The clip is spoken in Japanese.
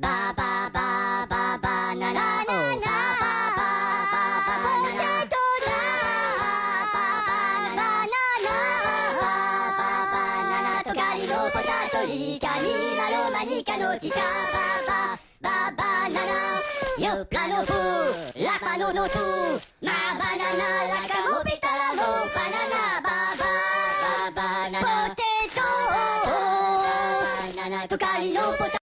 バババババナナおバババババナナナテトだババナナババナナトカリのポタトリカニマロマニカのチカババババナナヨプラノフラパノノツマバナナラカモピタラモバナナババババナナポテトバナナトカリのポタ